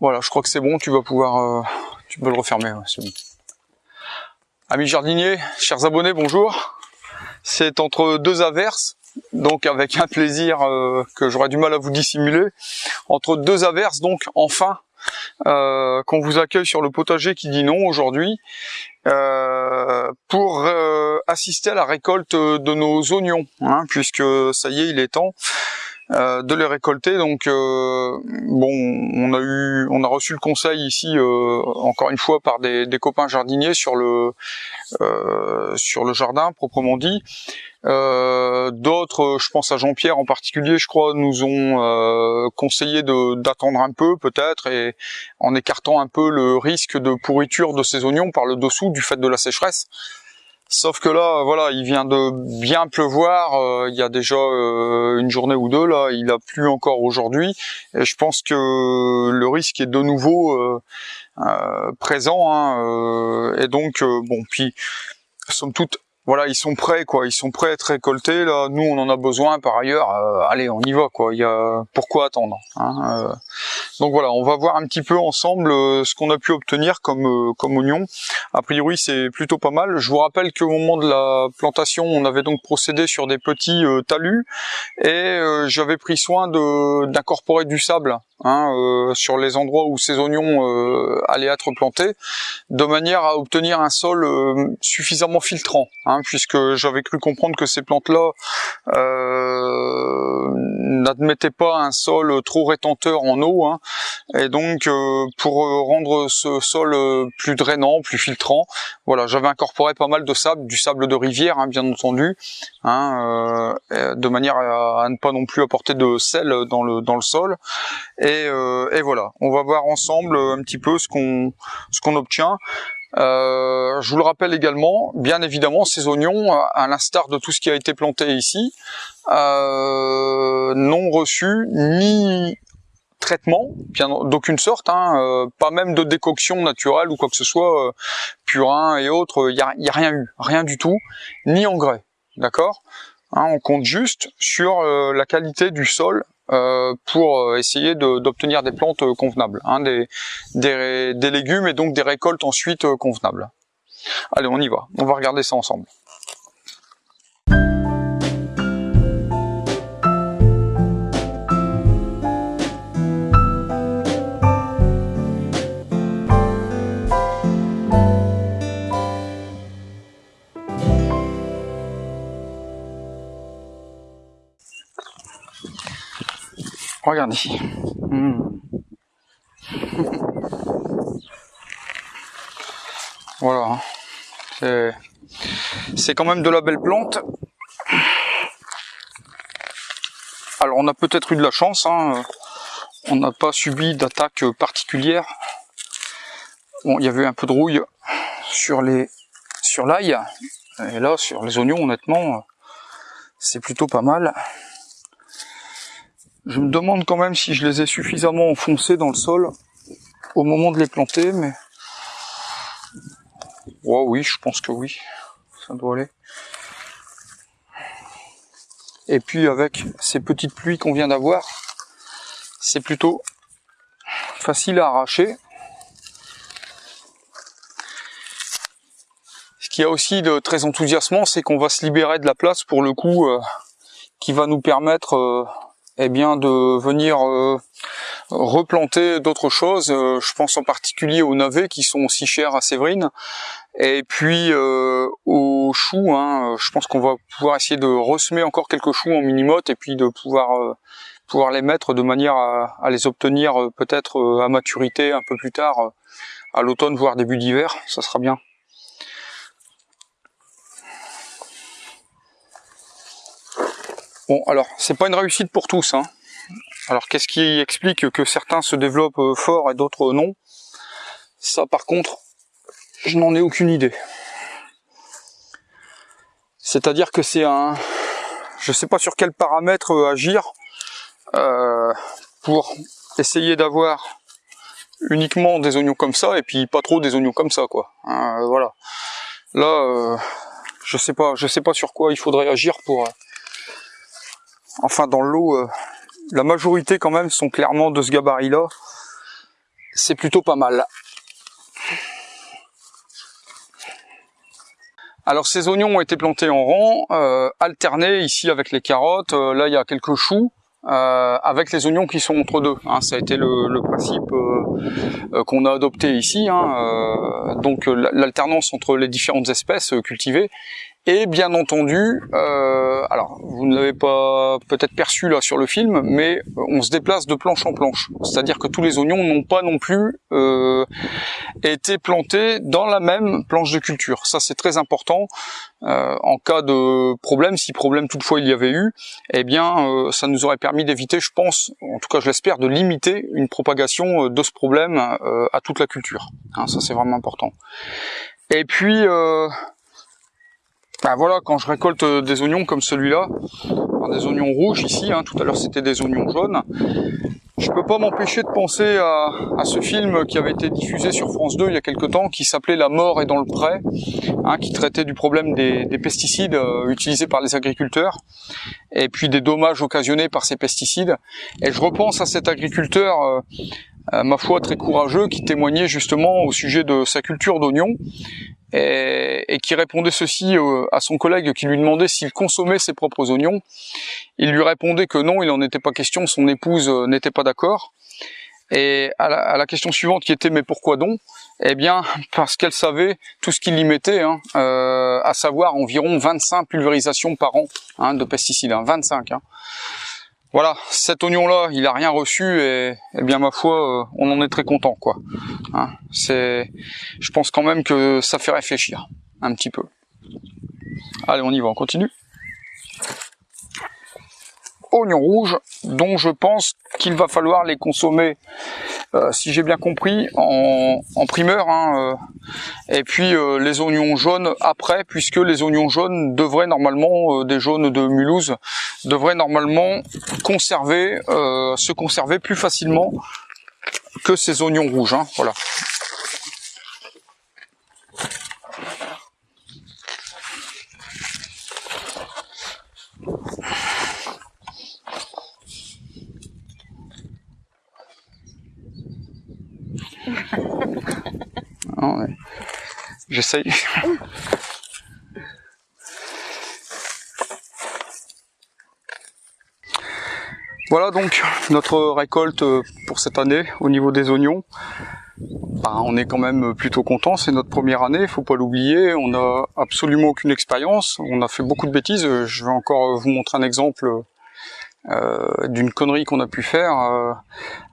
Voilà, je crois que c'est bon, tu vas pouvoir, euh, tu peux le refermer, c'est bon. Amis jardiniers, chers abonnés, bonjour. C'est entre deux averses, donc avec un plaisir euh, que j'aurais du mal à vous dissimuler. Entre deux averses, donc enfin, euh, qu'on vous accueille sur le potager qui dit non aujourd'hui, pour assister à la récolte de nos oignons, hein, puisque ça y est, il est temps. Euh, de les récolter. Donc euh, bon, on a eu, on a reçu le conseil ici euh, encore une fois par des, copains jardiniers sur le sur le jardin proprement dit. D'autres, je pense à Jean-Pierre en particulier, je crois, nous ont conseillé d'attendre un peu peut-être et en écartant un peu le risque de pourriture de ces oignons par le dessous du fait de la sécheresse. Sauf que là, voilà, il vient de bien pleuvoir. Euh, il y a déjà euh, une journée ou deux là. Il a plu encore aujourd'hui, et je pense que le risque est de nouveau euh, présent. Hein, et donc, bon, puis somme toute, voilà, ils sont prêts, quoi. Ils sont prêts à être récoltés. Là, nous, on en a besoin par ailleurs. Euh, allez, on y va, quoi. Il y a pourquoi attendre. Hein, euh. Donc voilà, on va voir un petit peu ensemble euh, ce qu'on a pu obtenir comme comme oignon. A priori, c'est plutôt pas mal. Je vous rappelle qu'au moment de la plantation, on avait donc procédé sur des petits talus et j'avais pris soin d'incorporer du sable Hein, euh, sur les endroits où ces oignons euh, allaient être plantés, de manière à obtenir un sol euh, suffisamment filtrant, hein, puisque j'avais cru comprendre que ces plantes-là n'admettaient pas un sol trop rétenteur en eau, hein, et donc pour rendre ce sol plus drainant, plus filtrant, voilà, j'avais incorporé pas mal de sable, du sable de rivière, hein, bien entendu, de manière à, ne pas non plus apporter de sel dans le sol. Euh, et, voilà, on va voir ensemble un petit peu ce qu'on obtient. Euh, je vous le rappelle également, bien évidemment, ces oignons, à l'instar de tout ce qui a été planté ici, euh, n'ont reçu ni traitement d'aucune sorte, hein, pas même de décoction naturelle ou quoi que ce soit, purin et autres, il n'y a, rien eu, rien du tout, ni engrais, d'accord hein, On compte juste sur la qualité du sol euh, pour euh, essayer d'obtenir des plantes euh, convenables, hein, des, légumes et donc des récoltes ensuite convenables. Allez, on y va, on va regarder ça ensemble. Regarde ici. Hmm. voilà. C'est quand même de la belle plante. Alors on a peut-être eu de la chance. Hein. On n'a pas subi d'attaque particulière. Bon, il y avait un peu de rouille sur les sur l'ail. Et là, sur les oignons, honnêtement, c'est plutôt pas mal. Je me demande quand même si je les ai suffisamment enfoncés dans le sol au moment de les planter, mais... Oh oui, je pense que oui, ça doit aller. Et puis avec ces petites pluies qu'on vient d'avoir, c'est plutôt facile à arracher. Ce qui a aussi de très enthousiasmant, c'est qu'on va se libérer de la place pour le coup euh, qui va nous permettre euh, eh bien de venir euh, replanter d'autres choses. Euh, je pense en particulier aux navets qui sont aussi chers à Séverine. Et puis euh, aux choux, hein, je pense qu'on va pouvoir essayer de ressemer encore quelques choux en mini-motte et puis de pouvoir pouvoir les mettre de manière à, à les obtenir peut-être à maturité un peu plus tard, à l'automne voire début d'hiver, ça sera bien. Bon, alors, c'est pas une réussite pour tous. Hein. Alors, qu'est-ce qui explique que certains se développent euh, fort et d'autres non? Ça, par contre, je n'en ai aucune idée. C'est-à-dire que c'est un... Je sais pas sur quel paramètre euh, agir euh, pour essayer d'avoir uniquement des oignons comme ça et puis pas trop des oignons comme ça quoi. Hein, voilà. Là, je sais pas, je sais pas sur quoi il faudrait agir pour enfin dans l'eau, euh, la majorité quand même sont clairement de ce gabarit-là. c'est plutôt pas mal. Alors ces oignons ont été plantés en rang, euh, alternés ici avec les carottes. Euh, là il y a quelques choux. Avec les oignons qui sont entre deux. Hein. ça a été le, principe qu'on a adopté ici. Hein. donc l'alternance entre les différentes espèces cultivées et bien entendu, euh, alors vous ne l'avez pas peut-être perçu là sur le film, mais on se déplace de planche en planche. C'est-à-dire que tous les oignons n'ont pas non plus euh, été plantés dans la même planche de culture. Ça c'est très important. Euh, en cas de problème, si problème toutefois il y avait eu, eh bien euh, ça nous aurait permis d'éviter, je pense, en tout cas je l'espère, de limiter une propagation euh, de ce problème euh, à toute la culture. Hein, ça c'est vraiment important. Et puis ben voilà, quand je récolte euh, des oignons comme celui-là, des oignons rouges ici, hein, tout à l'heure c'était des oignons jaunes, je peux pas m'empêcher de penser à, ce film qui avait été diffusé sur France 2 il y a quelque temps, qui s'appelait La mort est dans le pré, hein, qui traitait du problème des, pesticides euh, utilisés par les agriculteurs, et puis des dommages occasionnés par ces pesticides. Et je repense à cet agriculteur, euh, ma foi très courageux, qui témoignait justement au sujet de sa culture d'oignons, et, qui répondait ceci euh, à son collègue qui lui demandait s'il consommait ses propres oignons. Il lui répondait que non, il n'en était pas question, son épouse euh, n'était pas d'accord. Et à la, question suivante qui était mais pourquoi donc? Eh bien parce qu'elle savait tout ce qu'il y mettait, hein, euh, à savoir environ 25 pulvérisations par an hein, de pesticides, 25. Voilà, cet oignon-là, il a rien reçu et, eh bien ma foi, euh, on en est très content, quoi. Hein, c'est, je pense quand même que ça fait réfléchir un petit peu. Allez, on y va, on continue oignons rouges, dont je pense qu'il va falloir les consommer, euh, si j'ai bien compris, en, primeur, hein, euh, et puis euh, les oignons jaunes après, puisque les oignons jaunes devraient normalement, des jaunes de Mulhouse, devraient normalement conserver, se conserver plus facilement que ces oignons rouges. Hein, voilà. J'essaye. Voilà donc notre récolte pour cette année au niveau des oignons. Bah, on est quand même plutôt content, c'est notre première année, il faut pas l'oublier, on n'a absolument aucune expérience, on a fait beaucoup de bêtises, je vais encore vous montrer un exemple euh, d'une connerie qu'on a pu faire euh,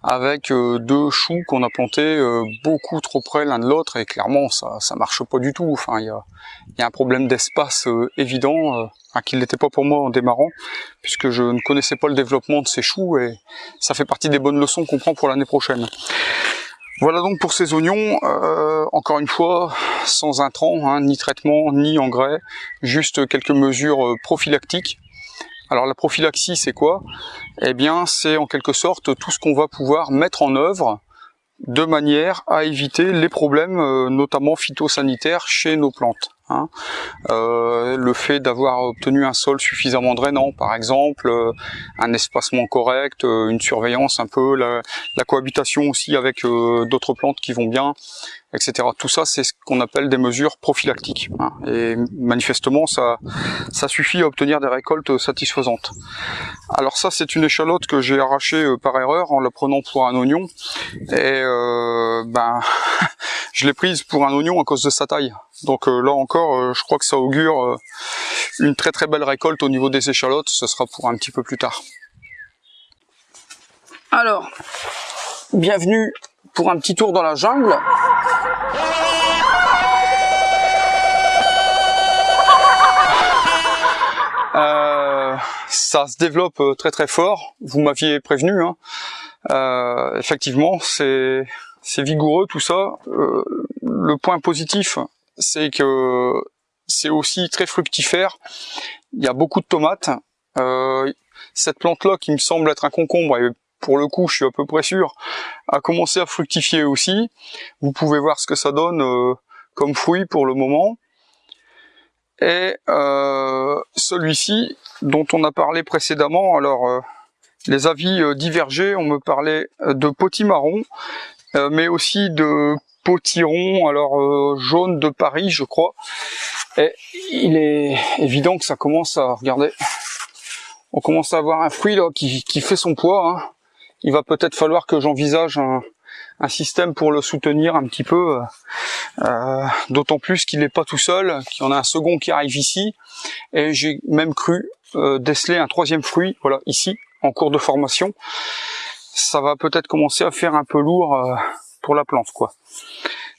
avec euh, deux choux qu'on a plantés beaucoup trop près l'un de l'autre et clairement ça ça marche pas du tout. Enfin il y a, y a un problème d'espace évident qui n'était pas pour moi en démarrant puisque je ne connaissais pas le développement de ces choux et ça fait partie des bonnes leçons qu'on prend pour l'année prochaine. Voilà donc pour ces oignons, encore une fois, sans intrants, hein, ni traitement, ni engrais, juste quelques mesures prophylactiques alors la prophylaxie, c'est quoi? Eh bien, c'est en quelque sorte tout ce qu'on va pouvoir mettre en œuvre de manière à éviter les problèmes, euh, notamment phytosanitaires, chez nos plantes. Hein. Euh, le fait d'avoir obtenu un sol suffisamment drainant, par exemple, euh, un espacement correct, une surveillance un peu, la, cohabitation aussi avec d'autres plantes qui vont bien, etc. Tout ça, c'est ce qu'on appelle des mesures prophylactiques. Hein. Et manifestement, ça, ça suffit à obtenir des récoltes satisfaisantes. Alors ça, c'est une échalote que j'ai arrachée euh, par erreur en la prenant pour un oignon. Et euh, ben, je l'ai prise pour un oignon à cause de sa taille. Donc euh, là encore, je crois que ça augure une très très belle récolte au niveau des échalotes. Ce sera pour un petit peu plus tard. Alors, bienvenue pour un petit tour dans la jungle. Euh, ça se développe euh, très très fort. Vous m'aviez prévenu. Hein. Euh, effectivement, c'est c'est vigoureux tout ça. le point positif, c'est que c'est aussi très fructifère. Il y a beaucoup de tomates. cette plante-là, qui me semble être un concombre, pour le coup, je suis à peu près sûr, a commencé à fructifier aussi. Vous pouvez voir ce que ça donne euh, comme fruit pour le moment. Et euh, celui-ci, dont on a parlé précédemment, alors euh, les avis divergés, on me parlait de potimarron, mais aussi de potiron, alors jaune de Paris, je crois. Et il est évident que ça commence à, regarder, on commence à avoir un fruit là qui, fait son poids. Hein. Il va peut-être falloir que j'envisage un, un système pour le soutenir un petit peu, euh, d'autant plus qu'il n'est pas tout seul, qu'il y en a un second qui arrive ici, et j'ai même cru euh, déceler un troisième fruit, voilà, ici, en cours de formation. Ça va peut-être commencer à faire un peu lourd euh, pour la plante, quoi.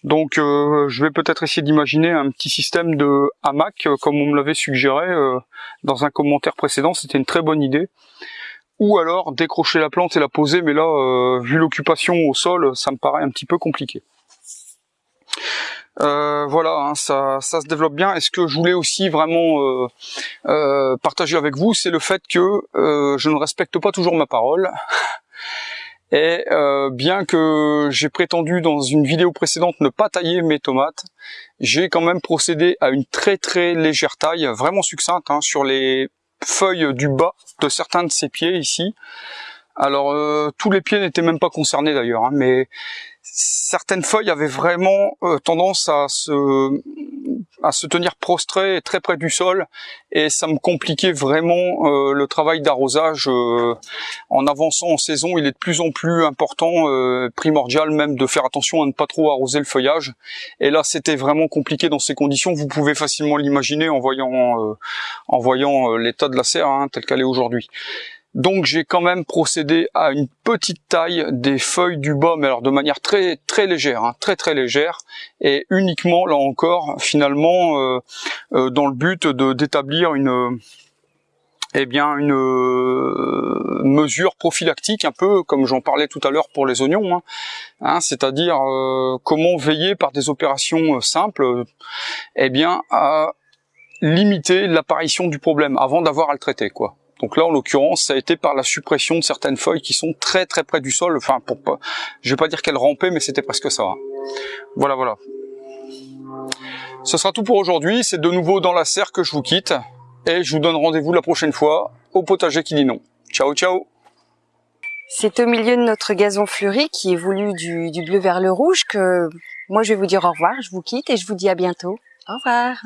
Donc je vais peut-être essayer d'imaginer un petit système de hamac, comme on me l'avait suggéré dans un commentaire précédent, c'était une très bonne idée ou alors décrocher la plante et la poser, mais là, euh, vu l'occupation au sol, ça me paraît un petit peu compliqué. Euh, voilà, hein, ça, ça se développe bien. Et ce que je voulais aussi vraiment euh, partager avec vous, c'est le fait que je ne respecte pas toujours ma parole. Et bien que j'ai prétendu dans une vidéo précédente ne pas tailler mes tomates, j'ai quand même procédé à une très très légère taille, vraiment succincte, hein, sur les feuilles du bas de certains de ses pieds ici. Alors euh, tous les pieds n'étaient même pas concernés d'ailleurs, hein, mais certaines feuilles avaient vraiment euh, tendance à se à se tenir prostrées très près du sol. Et ça me compliquait vraiment euh, le travail d'arrosage en avançant en saison il est de plus en plus important primordial même de faire attention à ne pas trop arroser le feuillage. Et là c'était vraiment compliqué dans ces conditions. Vous pouvez facilement l'imaginer en voyant en voyant l'état de la serre hein, telle qu'elle est aujourd'hui donc j'ai quand même procédé à une petite taille des feuilles du bas, mais alors de manière très très légère, hein, très très légère, et uniquement là encore finalement euh, euh, dans le but d'établir une eh bien une euh, mesure prophylactique un peu comme j'en parlais tout à l'heure pour les oignons, hein, hein, c'est-à-dire comment veiller par des opérations simples, eh bien à limiter l'apparition du problème avant d'avoir à le traiter quoi. Donc là, en l'occurrence, ça a été par la suppression de certaines feuilles qui sont très très près du sol. Enfin, pour pas, je vais pas dire qu'elles rampaient, mais c'était presque ça. Voilà, voilà. Ce sera tout pour aujourd'hui. C'est de nouveau dans la serre que je vous quitte. Et je vous donne rendez-vous la prochaine fois au potager qui dit non. Ciao, ciao C'est au milieu de notre gazon fleuri qui évolue du, du bleu vers le rouge que moi je vais vous dire au revoir. Je vous quitte et je vous dis à bientôt. Au revoir